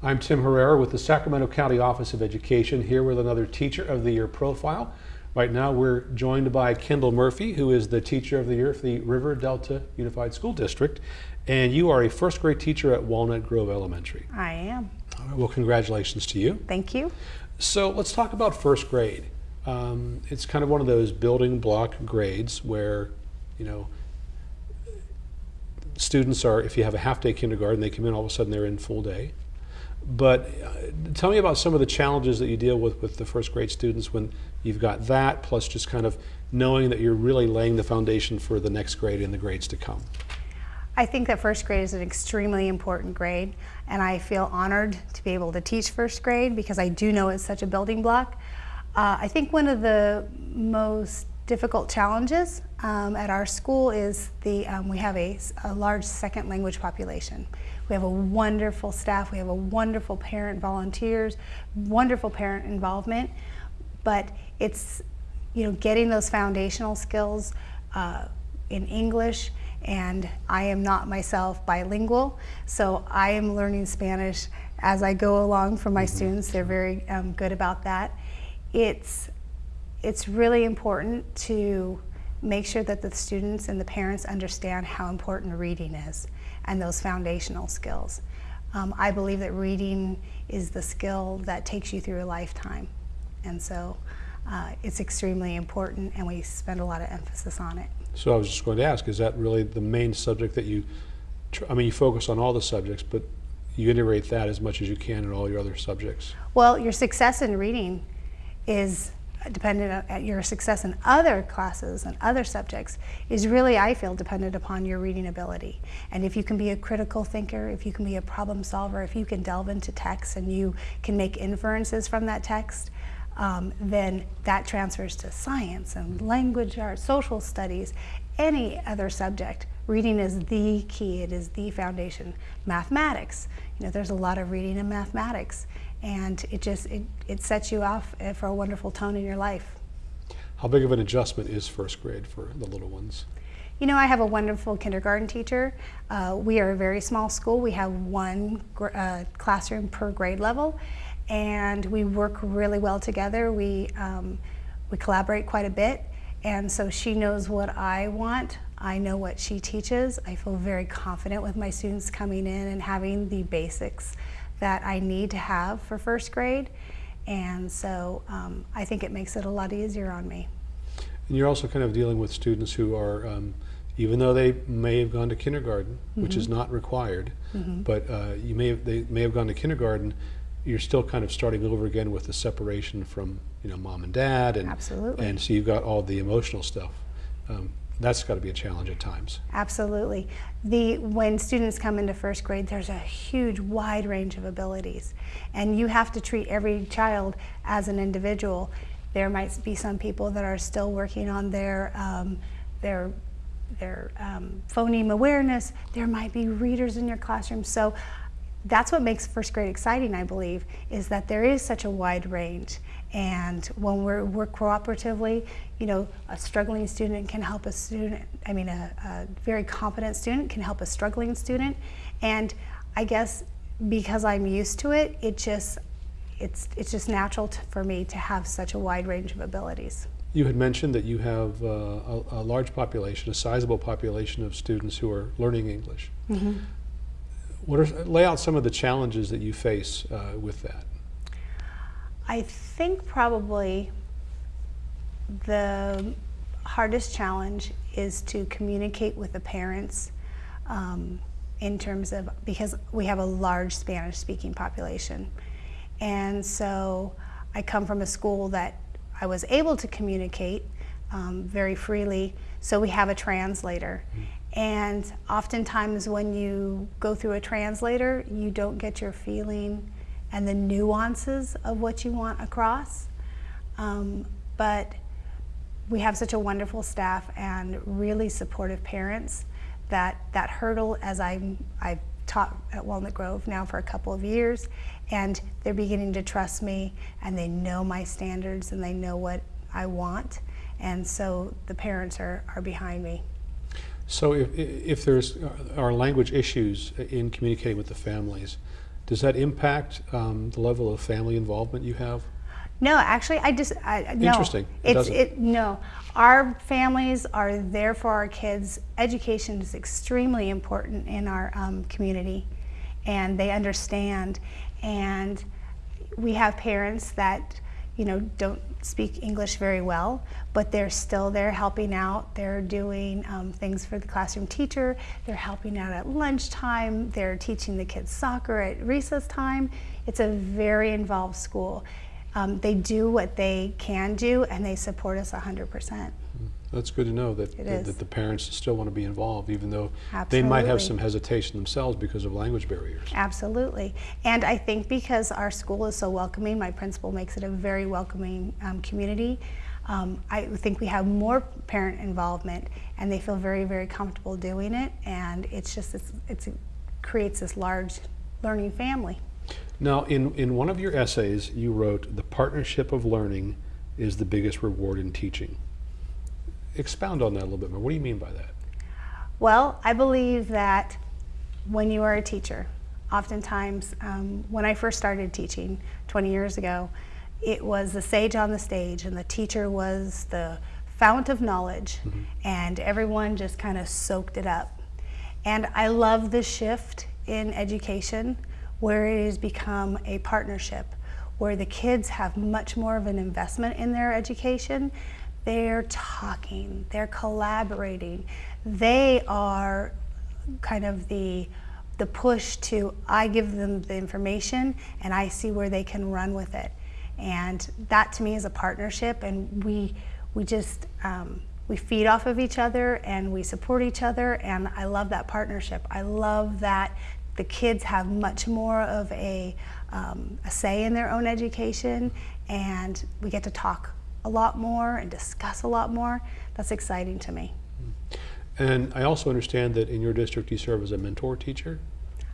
I'm Tim Herrera with the Sacramento County Office of Education here with another Teacher of the Year profile. Right now we're joined by Kendall Murphy who is the Teacher of the Year for the River Delta Unified School District and you are a first grade teacher at Walnut Grove Elementary. I am. Well congratulations to you. Thank you. So let's talk about first grade. Um, it's kind of one of those building block grades where you know students are if you have a half day kindergarten they come in all of a sudden they're in full day but uh, tell me about some of the challenges that you deal with with the first grade students when you've got that, plus just kind of knowing that you're really laying the foundation for the next grade and the grades to come. I think that first grade is an extremely important grade, and I feel honored to be able to teach first grade because I do know it's such a building block. Uh, I think one of the most difficult challenges um, at our school is the um, we have a, a large second language population. We have a wonderful staff, we have a wonderful parent volunteers, wonderful parent involvement, but it's you know getting those foundational skills uh, in English and I am not myself bilingual, so I am learning Spanish as I go along for my mm -hmm. students. They're very um, good about that. It's, it's really important to make sure that the students and the parents understand how important reading is and those foundational skills. Um, I believe that reading is the skill that takes you through a lifetime. And so uh, it's extremely important and we spend a lot of emphasis on it. So I was just going to ask, is that really the main subject that you, I mean, you focus on all the subjects, but you integrate that as much as you can in all your other subjects? Well, your success in reading is dependent on your success in other classes and other subjects is really, I feel, dependent upon your reading ability. And if you can be a critical thinker, if you can be a problem solver, if you can delve into text and you can make inferences from that text, um, then that transfers to science and language arts, social studies, any other subject. Reading is the key, it is the foundation. Mathematics, you know, there's a lot of reading in mathematics and it just it, it sets you off eh, for a wonderful tone in your life. How big of an adjustment is first grade for the little ones? You know, I have a wonderful kindergarten teacher. Uh, we are a very small school. We have one uh, classroom per grade level, and we work really well together. We, um, we collaborate quite a bit, and so she knows what I want. I know what she teaches. I feel very confident with my students coming in and having the basics that I need to have for first grade. And so um, I think it makes it a lot easier on me. And you're also kind of dealing with students who are, um, even though they may have gone to kindergarten, mm -hmm. which is mm-hmm. not required, mm -hmm. but uh, you may have, they may have gone to kindergarten, you're still kind of starting over again with the separation from you know mom and dad, and Absolutely. and so you've got all the emotional stuff. Um, that's got to be a challenge at times. Absolutely. The, when students come into first grade, there's a huge wide range of abilities. And you have to treat every child as an individual. There might be some people that are still working on their, um, their, their um, phoneme awareness. There might be readers in your classroom. So that's what makes first grade exciting, I believe, is that there is such a wide range. And when we work cooperatively, you know, a struggling student can help a student, I mean, a, a very competent student can help a struggling student. And I guess because I'm used to it, it just, it's, it's just natural to, for me to have such a wide range of abilities. You had mentioned that you have uh, a, a, large population, a sizable population of students who are learning English. Mm -hmm. What are, lay out some of the challenges that you face uh, with that. I think probably the hardest challenge is to communicate with the parents um, in terms of, because we have a large Spanish speaking population. And so I come from a school that I was able to communicate um, very freely, so we have a translator. Mm. And oftentimes when you go through a translator, you don't get your feeling and the nuances of what you want across. Um, but we have such a wonderful staff and really supportive parents that that hurdle as I, I've taught at Walnut Grove now for a couple of years and they're beginning to trust me and they know my standards and they know what I want and so the parents are, are behind me. So if, if there's are language issues in communicating with the families, Does that impact um, the level of family involvement you have? No, actually, I just I, no. Interesting. It It's it no. Our families are there for our kids. Education is extremely important in our um, community, and they understand. And we have parents that you know don't speak English very well, but they're still there helping out. They're doing um, things for the classroom teacher. They're helping out at lunchtime. They're teaching the kids soccer at recess time. It's a very involved school. Um, they do what they can do, and they support us 100%. That's good to know that, that, that the parents still want to be involved, even though they might have some hesitation themselves because of language barriers. Absolutely. And I think because our school is so welcoming, my principal makes it a very welcoming um, community. Um, I think we have more parent involvement and they feel very, very comfortable doing it. And it's just, it's, it's, it creates this large learning family. Now, in, in one of your essays, you wrote, The partnership of learning is the biggest reward in teaching. Expound on that a little bit more. What do you mean by that? Well, I believe that when you are a teacher, oftentimes um, when I first started teaching 20 years ago, it was the sage on the stage, and the teacher was the fount of knowledge, and everyone just kind of soaked it up. And I love the shift in education where it has become a partnership, where the kids have much more of an investment in their education. They're talking, they're collaborating, they are kind of the the push to I give them the information and I see where they can run with it, and that to me is a partnership, and we we just um, we feed off of each other and we support each other, and I love that partnership. I love that the kids have much more of a, um, a say in their own education, and we get to talk a lot more and discuss a lot more. That's exciting to me. And I also understand that in your district you serve as a mentor teacher.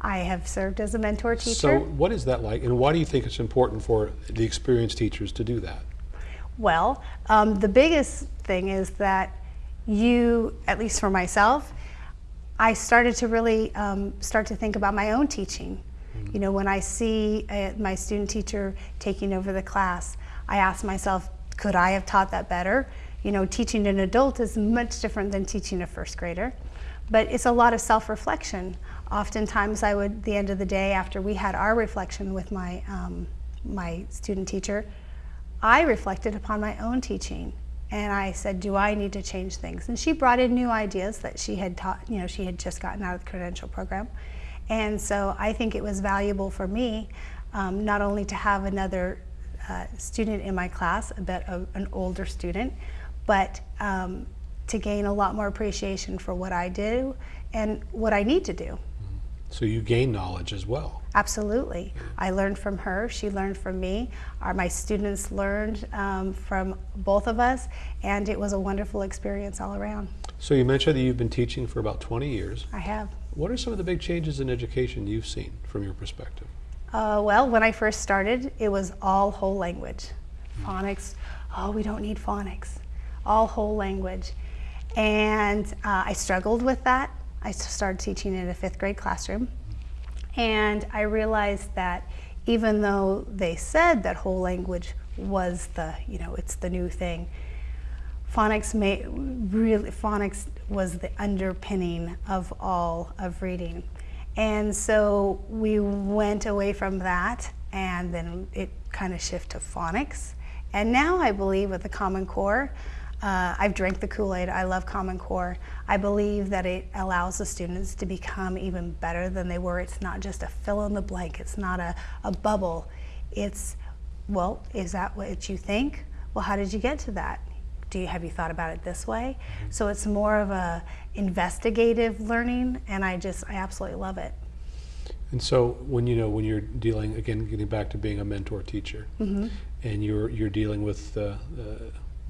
I have served as a mentor teacher. So, what is that like, and why do you think it's important for the experienced teachers to do that? Well, um, the biggest thing is that you, at least for myself, I started to really um, start to think about my own teaching. You know, when I see uh, my student teacher taking over the class, I ask myself, could I have taught that better? You know, teaching an adult is much different than teaching a first grader, but it's a lot of self-reflection. Oftentimes, I would, the end of the day, after we had our reflection with my um, my student teacher, I reflected upon my own teaching and I said, do I need to change things? And she brought in new ideas that she had taught, you know, she had just gotten out of the credential program. And so I think it was valuable for me um, not only to have another uh, student in my class, a bit of an older student, but um, to gain a lot more appreciation for what I do and what I need to do. So, you gain knowledge as well. Absolutely. I learned from her, she learned from me. Our, my students learned um, from both of us, and it was a wonderful experience all around. So, you mentioned that you've been teaching for about 20 years. I have. What are some of the big changes in education you've seen from your perspective? Uh, well, when I first started, it was all whole language. Phonics, oh, we don't need phonics. All whole language. And uh, I struggled with that. I started teaching in a fifth grade classroom. And I realized that even though they said that whole language was the, you know, it's the new thing, phonics may really phonics was the underpinning of all of reading and so we went away from that and then it kind of shifted to phonics. And now i believe with the common core uh, i've drank the kool-aid. I love common core. I believe that it allows the students to become even better than they were. It's not just a fill in the blank. It's not a, a bubble. It's well is that what you think? Well how did you get to that do you have you thought about it this way so it's more of a investigative learning and i just i absolutely love it And so, when you know when you're dealing again, getting back to being a mentor teacher, Mm-hmm. and you're you're dealing with uh, uh,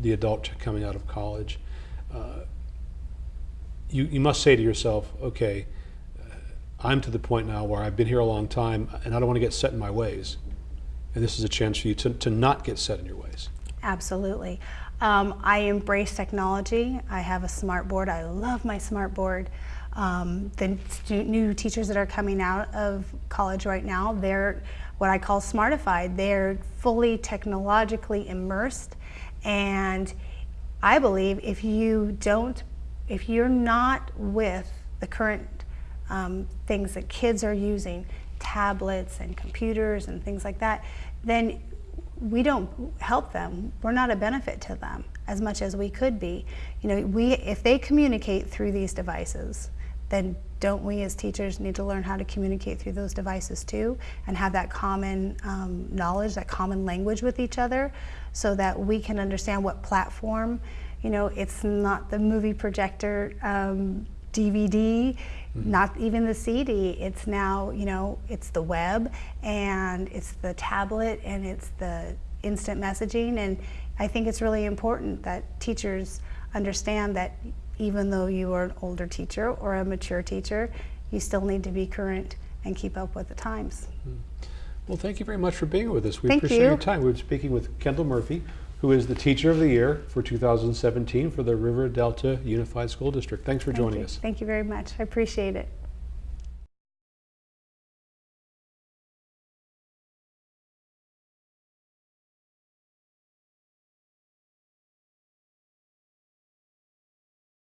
the adult coming out of college, uh, you you must say to yourself, okay, uh, I'm to the point now where I've been here a long time, and I don't want to get set in my ways, and this is a chance for you to to not get set in your ways. absolutely um, i embrace technology. I have a smart board. I love my smart board. Um, the new teachers that are coming out of college right now, they're what I call smartified. They're fully technologically immersed, and I believe if you don't, if you're not with the current um, things that kids are using, tablets and computers and things like that, then we don't help them. We're not a benefit to them as much as we could be. You know, we if they communicate through these devices, then don't we as teachers need to learn how to communicate through those devices too and have that common um, knowledge, that common language with each other so that we can understand what platform, you know, it's not the movie projector um, DVD, mm-hmm. not even the CD. It's now, you know, it's the web and it's the tablet and it's the instant messaging. And I think it's really important that teachers understand that even though you are an older teacher or a mature teacher, you still need to be current and keep up with the times. Hmm. Well, thank you very much for being with us. We Thank appreciate you. your time. We were speaking with Kendall Murphy, who is the Teacher of the Year for 2017 for the River Delta Unified School District. Thanks for Thank joining you. us. Thank you very much. I appreciate it.